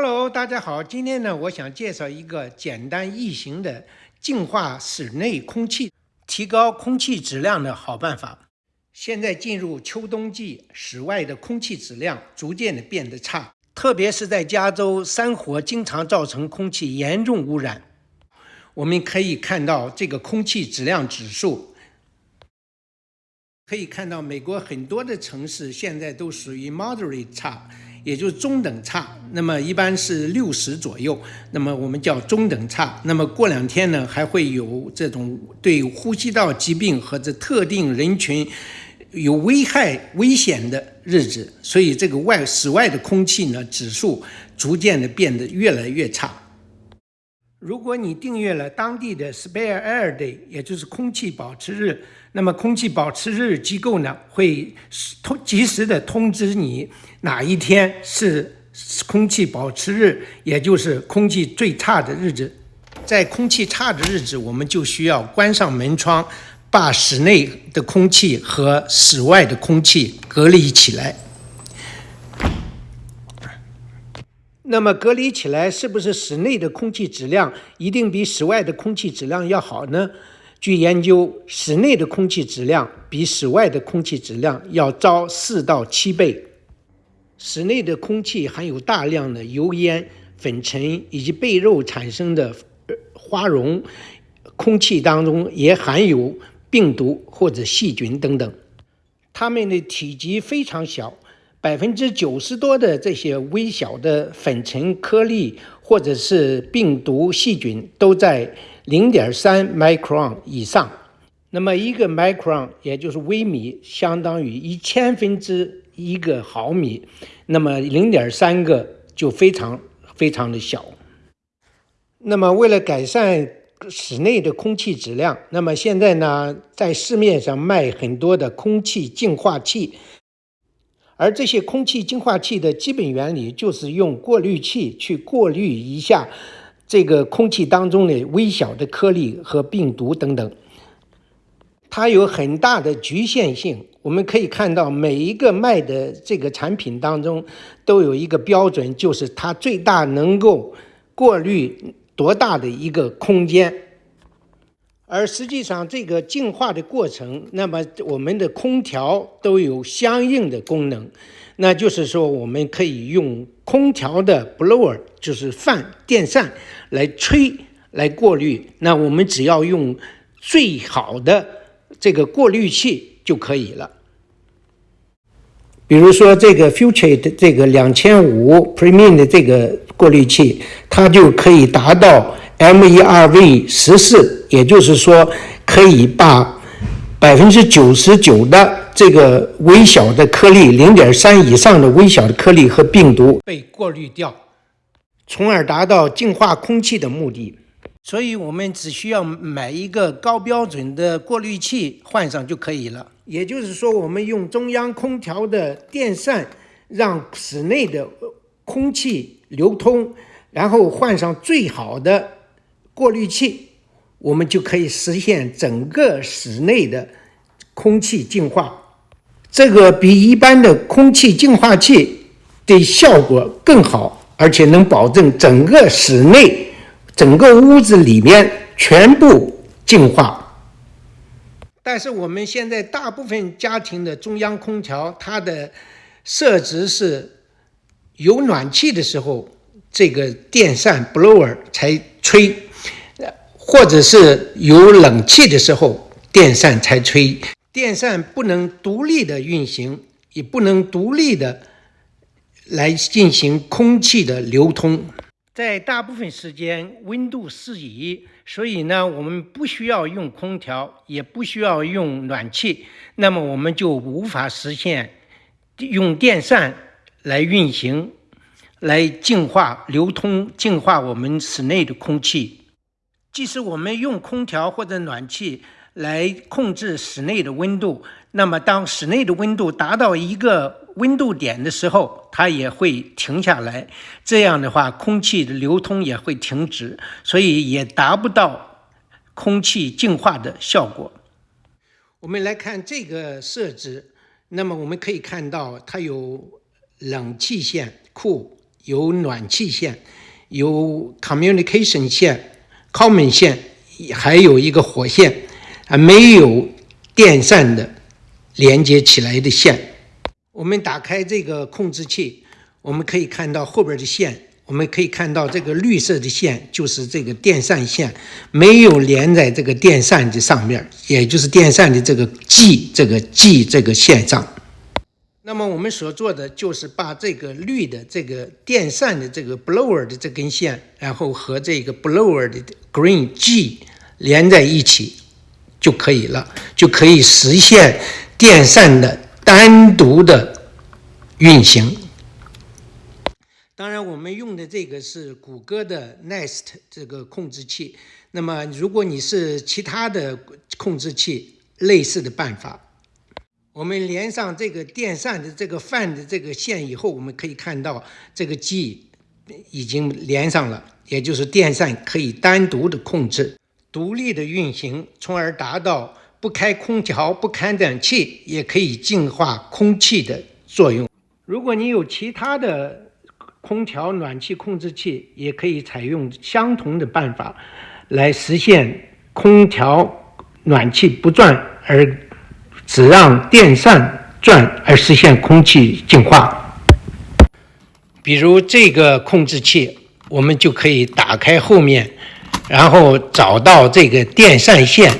Hello，大家好，今天呢，我想介绍一个简单易行的净化室内空气、提高空气质量的好办法。现在进入秋冬季，室外的空气质量逐渐的变得差，特别是在加州，山火经常造成空气严重污染。我们可以看到这个空气质量指数，可以看到美国很多的城市现在都属于 moderate 差。也就是中等差，那么一般是六十左右，那么我们叫中等差。那么过两天呢，还会有这种对呼吸道疾病和这特定人群有危害、危险的日子。所以这个外室外的空气呢，指数逐渐的变得越来越差。如果你订阅了当地的 Spare Air Day，也就是空气保持日，那么空气保持日机构呢会通及时的通知你哪一天是空气保持日，也就是空气最差的日子。在空气差的日子，我们就需要关上门窗，把室内的空气和室外的空气隔离起来。那么隔离起来，是不是室内的空气质量一定比室外的空气质量要好呢？据研究，室内的空气质量比室外的空气质量要糟四到七倍。室内的空气含有大量的油烟、粉尘以及被肉产生的花绒，空气当中也含有病毒或者细菌等等，它们的体积非常小。百分之九十多的这些微小的粉尘颗粒或者是病毒细菌都在零点三 micron 以上。那么一个 micron 也就是微米，相当于一千分之一个毫米。那么零点三个就非常非常的小。那么为了改善室内的空气质量，那么现在呢，在市面上卖很多的空气净化器。而这些空气净化器的基本原理就是用过滤器去过滤一下这个空气当中的微小的颗粒和病毒等等。它有很大的局限性。我们可以看到每一个卖的这个产品当中都有一个标准，就是它最大能够过滤多大的一个空间。而实际上，这个净化的过程，那么我们的空调都有相应的功能，那就是说，我们可以用空调的 blower，就是电扇来吹来过滤。那我们只要用最好的这个过滤器就可以了。比如说，这个 Future 的这个两千五 Premium 的这个过滤器，它就可以达到。MERV 十四，也就是说，可以把百分之九十九的这个微小的颗粒，零点三以上的微小的颗粒和病毒被过滤掉，从而达到净化空气的目的。所以，我们只需要买一个高标准的过滤器换上就可以了。也就是说，我们用中央空调的电扇，让室内的空气流通，然后换上最好的。过滤器，我们就可以实现整个室内的空气净化。这个比一般的空气净化器的效果更好，而且能保证整个室内、整个屋子里面全部净化。但是我们现在大部分家庭的中央空调，它的设置是有暖气的时候，这个电扇 blower 才吹。或者是有冷气的时候，电扇才吹。电扇不能独立的运行，也不能独立的来进行空气的流通。在大部分时间，温度适宜，所以呢，我们不需要用空调，也不需要用暖气。那么，我们就无法实现用电扇来运行、来净化、流通、净化我们室内的空气。即使我们用空调或者暖气来控制室内的温度，那么当室内的温度达到一个温度点的时候，它也会停下来。这样的话，空气的流通也会停止，所以也达不到空气净化的效果。我们来看这个设置，那么我们可以看到它有冷气线、库有暖气线，有 communication 线、common 线，还有一个火线，啊，没有电扇的连接起来的线。我们打开这个控制器，我们可以看到后边的线。我们可以看到这个绿色的线就是这个电扇线，没有连在这个电扇的上面，也就是电扇的这个 G 这个 G 这个线上。那么我们所做的就是把这个绿的这个电扇的这个 blower 的这根线，然后和这个 blower 的 green G 连在一起就可以了，就可以实现电扇的单独的运行。当然，我们用的这个是谷歌的 Nest 这个控制器。那么，如果你是其他的控制器，类似的办法，我们连上这个电扇的这个 fan 的这个线以后，我们可以看到这个 G 已经连上了，也就是电扇可以单独的控制、独立的运行，从而达到不开空调、不开暖气也可以净化空气的作用。如果你有其他的，空调、暖气控制器也可以采用相同的办法，来实现空调、暖气不转，而只让电扇转，而实现空气净化。比如这个控制器，我们就可以打开后面，然后找到这个电扇线，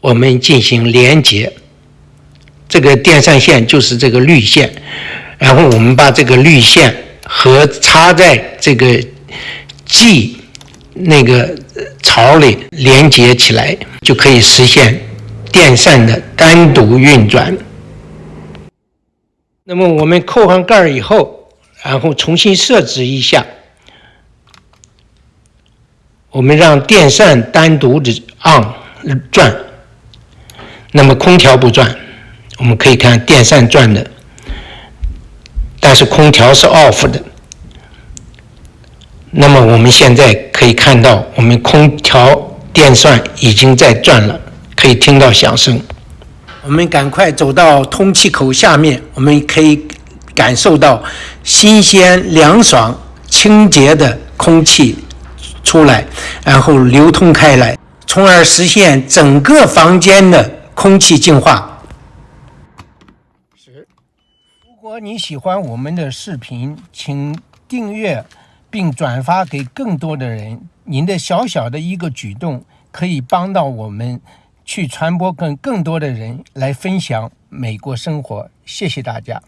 我们进行连接。这个电扇线就是这个绿线，然后我们把这个绿线。和插在这个 G 那个槽里连接起来，就可以实现电扇的单独运转。那么我们扣上盖儿以后，然后重新设置一下，我们让电扇单独的 on 转，那么空调不转。我们可以看电扇转的。但是空调是 off 的，那么我们现在可以看到，我们空调电扇已经在转了，可以听到响声。我们赶快走到通气口下面，我们可以感受到新鲜、凉爽、清洁的空气出来，然后流通开来，从而实现整个房间的空气净化。如果你喜欢我们的视频，请订阅并转发给更多的人。您的小小的一个举动，可以帮到我们去传播跟更多的人来分享美国生活。谢谢大家。